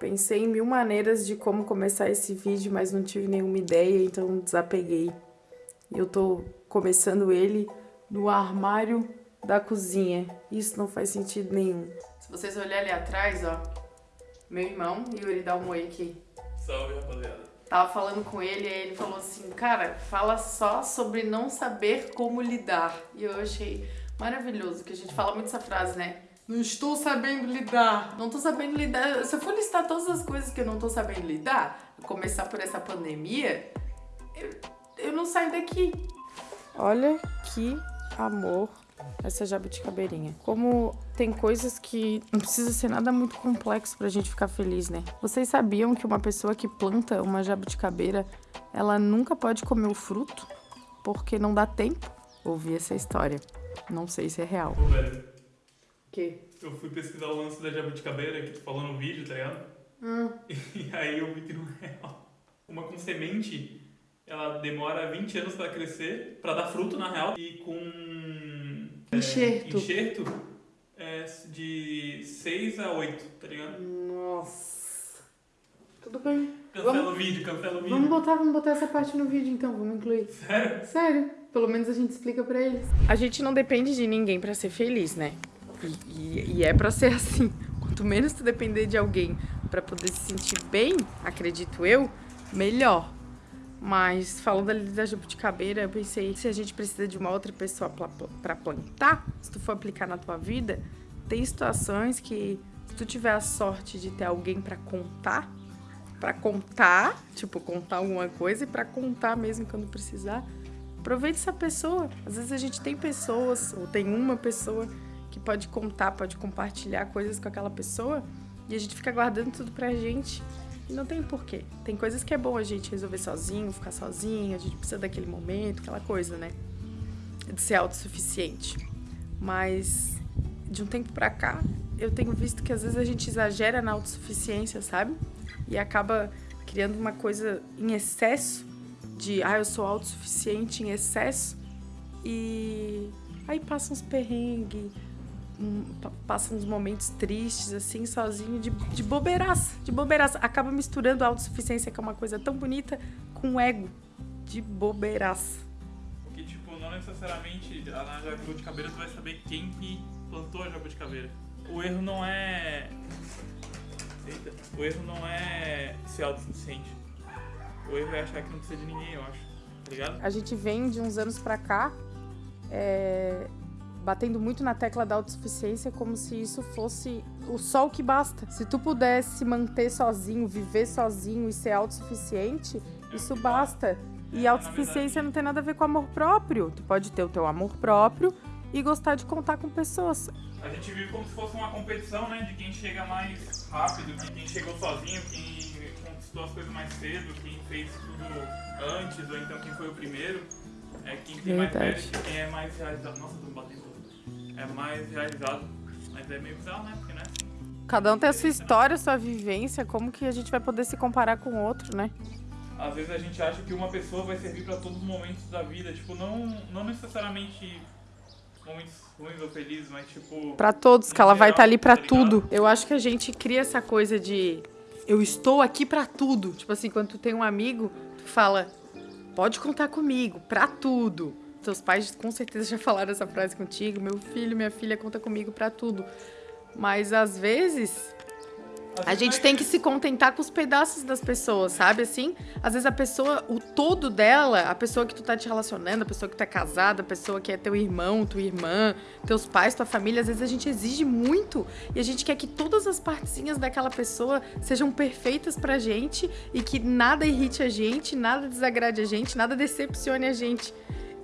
Pensei em mil maneiras de como começar esse vídeo, mas não tive nenhuma ideia, então desapeguei. E eu tô começando ele no armário da cozinha. Isso não faz sentido nenhum. Se vocês olharem ali atrás, ó, meu irmão, Yuri, dá um oi aqui. Salve, rapaziada. Tava falando com ele e ele falou assim, cara, fala só sobre não saber como lidar. E eu achei maravilhoso, que a gente fala muito essa frase, né? Não estou sabendo lidar. Não estou sabendo lidar. Se eu for listar todas as coisas que eu não estou sabendo lidar, começar por essa pandemia, eu, eu não saio daqui. Olha que amor essa jabuticabeirinha. Como tem coisas que não precisa ser nada muito complexo pra gente ficar feliz, né? Vocês sabiam que uma pessoa que planta uma jabuticabeira, ela nunca pode comer o fruto? Porque não dá tempo? Ouvi essa história. Não sei se é real. Que? eu fui pesquisar o lance da jabuticabeira que tu falou no vídeo, tá ligado? Hum. E aí eu vi que não é real. Uma com semente, ela demora 20 anos pra crescer, pra dar fruto na real, e com é, Enxerto. enxerto é de 6 a 8, tá ligado? Nossa. Tudo bem. Cancela Vamos- o vídeo, cancela o vídeo. Vamos botar, vamos botar essa parte no vídeo então, vamos incluir. Sério? Sério, pelo menos a gente explica pra eles. A gente não depende de ninguém pra ser feliz, né? E, e- é pra ser assim. Quanto menos tu depender de alguém pra poder se sentir bem, acredito eu, melhor. Mas falando ali da jabuticabeira, eu pensei, se a gente precisa de uma outra pessoa pra plantar, se tu for aplicar na tua vida, tem situações que se tu tiver a sorte de ter alguém pra contar, pra contar, tipo, contar alguma coisa e pra contar mesmo quando precisar, aproveite essa pessoa. Às vezes a gente tem pessoas, ou tem uma pessoa que pode contar, pode compartilhar coisas com aquela pessoa e a gente fica guardando tudo pra gente. E não tem porquê. Tem coisas que é bom a gente resolver sozinho, ficar sozinho, a gente precisa daquele momento, aquela coisa, né? De ser autossuficiente. Mas de um tempo pra cá, eu tenho visto que às vezes a gente exagera na autossuficiência, sabe? E acaba criando uma coisa em excesso de, ah, eu sou autossuficiente em excesso. E aí passa uns perrengues, passa uns momentos tristes, assim, sozinho, de, de bobeiraça, de bobeiraça. Acaba misturando a autossuficiência, que é uma coisa tão bonita, com o ego, de bobeiraça. Porque, tipo, não necessariamente na jabuticabeira tu vai saber quem que plantou a jabuticabeira. O erro não é... Eita. O erro não é ser autossuficiente. O erro é achar que não precisa de ninguém, eu acho. Tá ligado? A gente vem de uns anos pra cá é, batendo muito na tecla da autossuficiência como se isso fosse o o que basta. Se tu pudesse se manter sozinho, viver sozinho e ser autossuficiente, isso basta. E autossuficiência não tem nada a ver com amor próprio. Tu pode ter o teu amor próprio e gostar de contar com pessoas. A gente vive como se fosse uma competição, né? De quem chega mais rápido, de quem chegou sozinho, quem conquistou as coisas mais cedo, quem fez tudo antes, ou então quem foi o primeiro. É quem tem mais Verdade. mérito, quem é mais realizado. Nossa, tô me batendo. É mais realizado. Mas é meio bizarro, né? Porque, né? Cada um tem a sua história, a sua vivência, como que a gente vai poder se comparar com o outro, né? Às vezes a gente acha que uma pessoa vai servir pra todos os momentos da vida. Tipo, não, não necessariamente momentos ruins ou felizes, mas tipo. Pra todos, que ela vai geral, estar ali pra tá tudo. Eu acho que a gente cria essa coisa de eu estou aqui pra tudo. Tipo assim, quando tu tem um amigo, tu fala, pode contar comigo, pra tudo. Seus pais com certeza já falaram essa frase contigo, meu filho, minha filha conta comigo pra tudo. Mas às vezes a gente tem que se contentar com os pedaços das pessoas, sabe? Assim, às vezes a pessoa, o todo dela, a pessoa que tu tá te relacionando, a pessoa que tu é casada, a pessoa que é teu irmão, tua irmã, teus pais, tua família, às vezes a gente exige muito e a gente quer que todas as partezinhas daquela pessoa sejam perfeitas pra gente e que nada irrite a gente, nada desagrade a gente, nada decepcione a gente.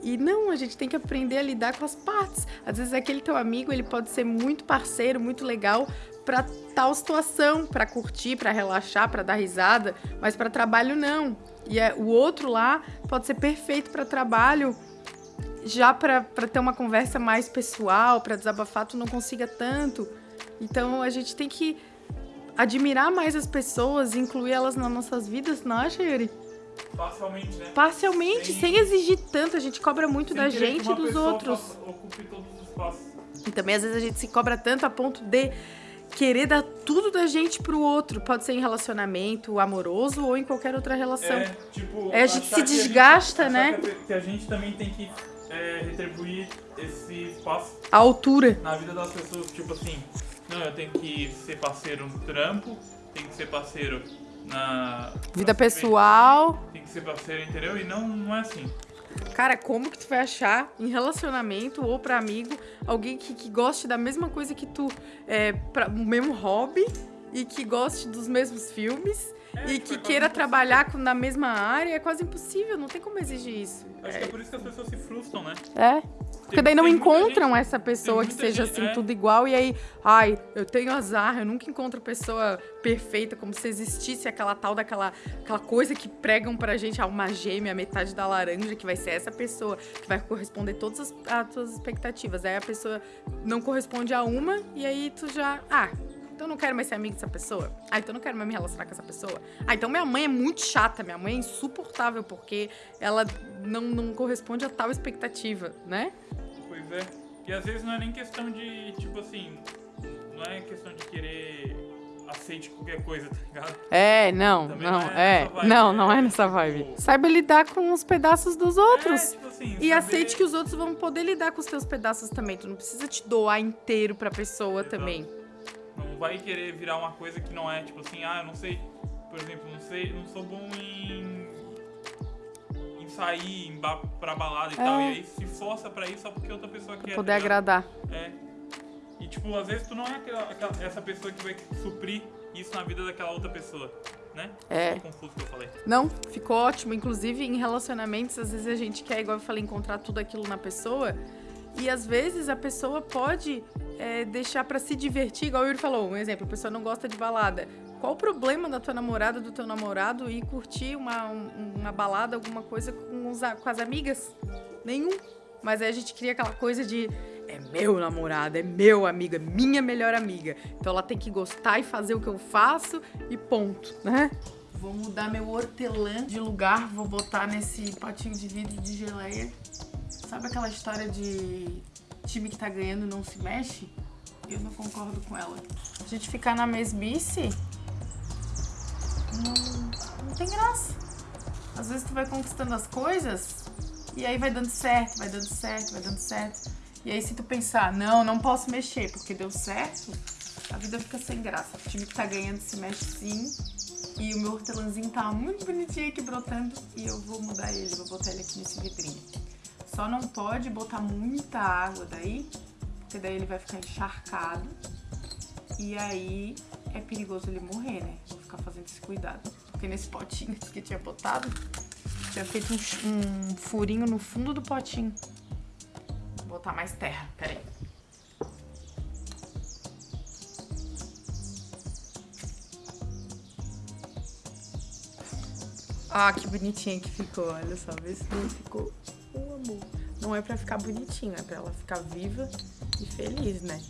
E não, a gente tem que aprender a lidar com as partes. Às vezes aquele teu amigo, ele pode ser muito parceiro, muito legal pra tal situação, pra curtir, pra relaxar, pra dar risada, mas pra trabalho não. E é, o outro lá pode ser perfeito pra trabalho, já pra ter uma conversa mais pessoal, pra desabafar, tu não consiga tanto. Então a gente tem que admirar mais as pessoas, incluir elas nas nossas vidas, não acha? Parcialmente, né? Parcialmente, Sem- sem exigir tanto, a gente cobra muito Sem da gente e dos outros. Ocupe todos os espaços. E também às vezes a gente se cobra tanto a ponto de querer dar tudo da gente pro outro. Pode ser em relacionamento amoroso ou em qualquer outra relação. É, tipo, É, a gente se gente- desgasta, achar né? Que a, gente também tem que é, retribuir esse espaço A altura. na vida das pessoas, tipo assim, não, eu tenho que ser parceiro no trampo, tenho que ser parceiro na Vida pessoal. Ser parceiro, entendeu? E não, não é assim. Cara, como que tu vai achar em relacionamento ou pra amigo alguém que, que goste da mesma coisa que tu, é, pra, o mesmo hobby e que goste dos mesmos filmes É, e tipo, que é queira trabalhar com- na mesma área? É quase impossível, não tem como exigir isso. Acho que é por isso que as pessoas se frustram, né? É. Porque daí não encontram gente- essa pessoa que seja gente- assim, é. tudo igual, e aí, ai, eu tenho azar, eu nunca encontro pessoa perfeita, como se existisse aquela tal daquela aquela coisa que pregam pra gente, ah, uma gêmea, metade da laranja, que vai ser essa pessoa, que vai corresponder todas as, as tuas expectativas. Aí a pessoa não corresponde a uma, e aí tu já, ah. Então eu não quero mais ser amigo dessa pessoa. Ah, então eu não quero mais me relacionar com essa pessoa. Ah, então minha mãe é muito chata, minha mãe é insuportável porque ela não, não corresponde a tal expectativa, né? Pois é. E às vezes não é nem questão de, tipo assim, não é questão de querer aceite qualquer coisa, tá ligado? É, não, Também não, não é é. nessa vibe, Não, não é, é nessa vibe. tipo- Saiba lidar com os pedaços dos outros. É, tipo assim, E saber- aceite que os outros vão poder lidar com os teus pedaços também. Tu não precisa te doar inteiro pra pessoa Exato. também. Vai querer virar uma coisa que não é, tipo assim, ah, eu não sei, por exemplo, não sei, não sou bom em em sair em ba pra balada e É. tal, e aí se força pra isso só porque outra pessoa quer. Poder tá agradar. É. E tipo, às vezes tu não é aquela, aquela- essa pessoa que vai suprir isso na vida daquela outra pessoa, né? É. Ficou confuso que eu falei. Não, ficou ótimo. Inclusive, em relacionamentos, às vezes a gente quer, igual eu falei, encontrar tudo aquilo na pessoa. E às vezes a pessoa pode é, deixar pra se divertir, igual o Yuri falou, um exemplo, a pessoa não gosta de balada. Qual o problema da tua namorada, do teu namorado ir curtir uma, um- uma balada, alguma coisa com, os com as amigas? Nenhum. Mas aí a gente cria aquela coisa de é meu namorado, é meu amigo, é minha melhor amiga. Então ela tem que gostar e fazer o que eu faço e ponto, né? Vou mudar meu hortelã de lugar, vou botar nesse potinho de vidro de geleia. Sabe aquela história de time que tá ganhando não se mexe? Eu não concordo com ela. A gente ficar na mesmice não, não tem graça. Às vezes tu vai conquistando as coisas e aí vai dando certo, vai dando certo, vai dando certo. E aí se tu pensar, não, não posso mexer porque deu certo, a vida fica sem graça. O time que tá ganhando se mexe sim. E o meu hortelãzinho tá muito bonitinho aqui brotando e eu vou mudar ele, vou botar ele aqui nesse vidrinho. Só não pode botar muita água daí, porque daí ele vai ficar encharcado. E aí é perigoso ele morrer, né? Vou ficar fazendo esse cuidado. Porque nesse potinho que tinha botado, tinha feito um, um furinho no fundo do potinho. Vou botar mais terra, peraí. Ah, que bonitinha que ficou, olha só, vê se não ficou Não é pra ficar bonitinho, é pra ela ficar viva e feliz, né?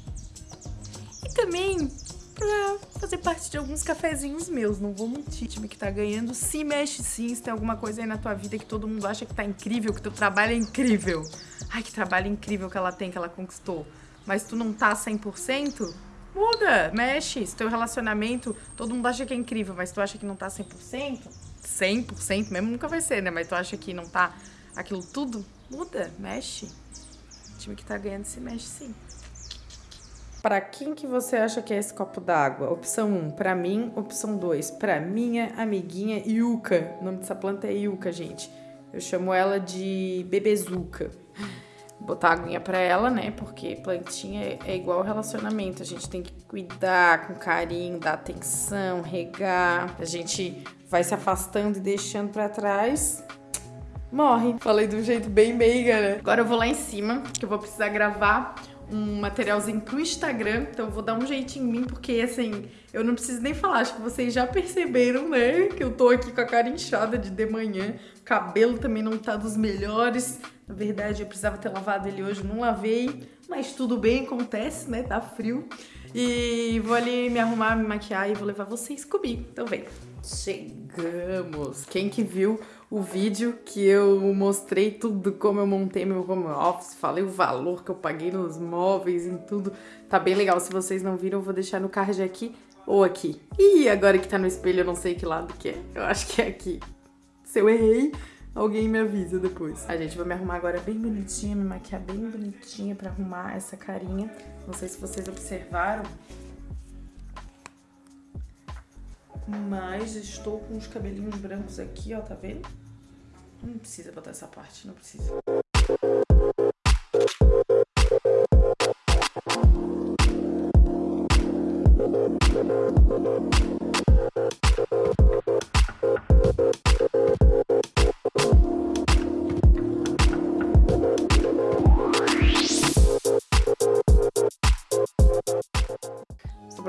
E também pra fazer parte de alguns cafezinhos meus, não vou mentir. Time que tá ganhando se mexe sim, se tem alguma coisa aí na tua vida que todo mundo acha que tá incrível, que teu trabalho é incrível. Ai, que trabalho incrível que ela tem, que ela conquistou. Mas tu não tá 100%, muda, mexe. Se teu relacionamento, todo mundo acha que é incrível, mas tu acha que não tá 100%, 100% mesmo nunca vai ser, né? Mas tu acha que não tá aquilo tudo, muda, mexe. O time que tá ganhando se mexe sim. Para quem que você acha que é esse copo d'água? Opção 1, para mim. Opção 2, para minha amiguinha Yuka. O nome dessa planta é Yuka, gente. Eu chamo ela de Bebezuca. Botar aguinha pra ela, né? Porque plantinha é- é igual relacionamento. A gente tem que cuidar com carinho, dar atenção, regar. A gente vai se afastando e deixando pra trás. Morre. Falei de um jeito bem meiga, né? Agora eu vou lá em cima, que eu vou precisar gravar um materialzinho pro Instagram. Então eu vou dar um jeitinho em mim, porque assim, Eu não preciso nem falar, acho que vocês já perceberam, né? Que eu tô aqui com a cara inchada de de manhã. O cabelo também não tá dos melhores. Na verdade, eu precisava ter lavado ele hoje, não lavei. Mas tudo bem, acontece, né? Tá frio. E vou ali me arrumar, me maquiar e vou levar vocês comigo. Então vem. Chegamos! Quem que viu o vídeo que eu mostrei tudo, como eu montei meu home office, falei o valor que eu paguei nos móveis e tudo. Tá bem legal, se vocês não viram eu vou deixar no card aqui ou aqui. Ih, agora que tá no espelho eu não sei que lado que é, eu acho que é aqui. Se eu errei, alguém me avisa depois. A gente vai me arrumar agora bem bonitinha, me maquiar bem bonitinha pra arrumar essa carinha. Não sei se vocês observaram, Mas estou com os cabelinhos brancos aqui, ó, tá vendo? Não precisa botar essa parte, não precisa.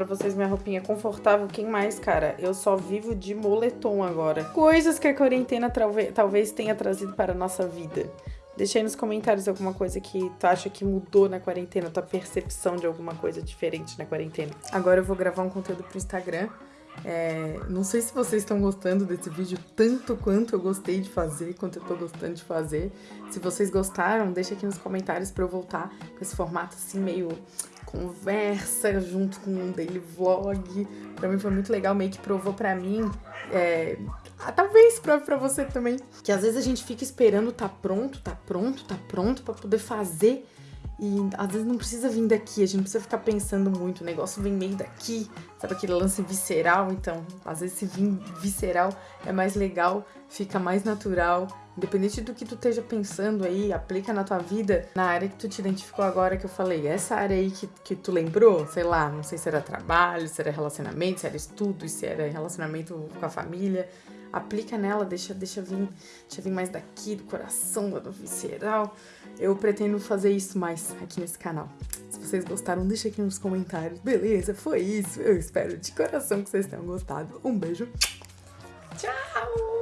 Vocês minha roupinha confortável. Quem mais, cara? Eu só vivo de moletom agora. Coisas que a quarentena talvez tenha trazido para a nossa vida. Deixa aí nos comentários alguma coisa que tu acha que mudou na quarentena, tua percepção de alguma coisa diferente na quarentena. Agora eu vou gravar um conteúdo pro Instagram. É, não sei se vocês estão gostando desse vídeo tanto quanto eu gostei de fazer, quanto eu tô gostando de fazer. Se vocês gostaram, deixa aqui nos comentários pra eu voltar com esse formato assim meio conversa junto com um daily vlog. Pra mim foi muito legal, meio que provou pra mim, é, ah, talvez prove pra você também, que às vezes a gente fica esperando tá pronto, tá pronto, tá pronto pra poder fazer e às vezes não precisa vir daqui, a gente não precisa ficar pensando muito, o negócio vem meio daqui, sabe aquele lance visceral? Então, às vezes se vir visceral é mais legal, fica mais natural. Independente do que tu esteja pensando aí, aplica na tua vida, na área que tu te identificou agora que eu falei. Essa área aí que, que tu lembrou, sei lá, não sei se era trabalho, se era relacionamento, se era estudo, se era relacionamento com a família aplica nela, deixa, deixa, vir, deixa vir mais daqui, do coração, do visceral. Eu pretendo fazer isso mais aqui nesse canal. Se vocês gostaram, deixa aqui nos comentários. Beleza, foi isso. Eu espero de coração que vocês tenham gostado. Um beijo. Tchau!